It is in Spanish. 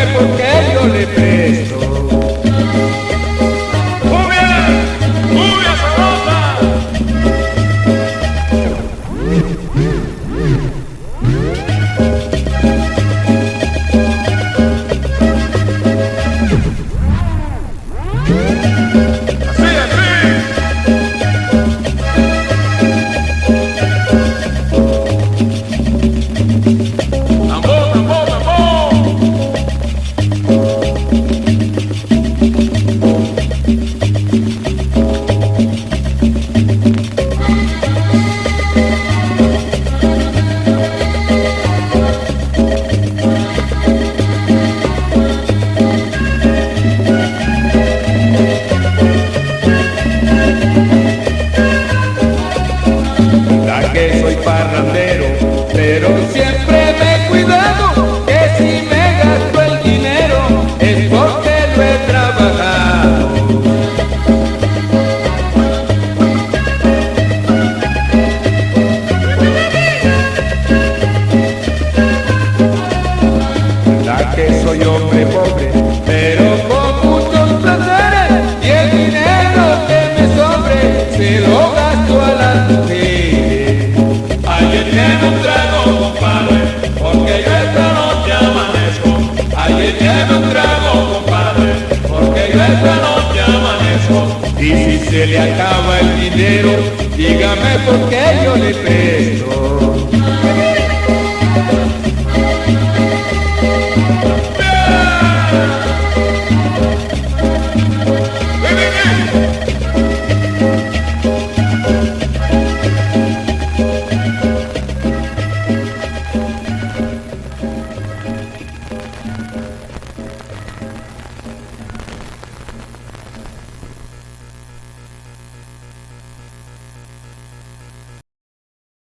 Apple. soy hombre pobre, pero con muchos placeres y el dinero que me sobre se lo gasto a las mujeres. Alguien tiene un trago, compadre, porque yo esta noche amanezco. Alguien tiene un trago, compadre, porque yo esta noche amanezco. Y si se le acaba el dinero, dígame por qué yo le presto.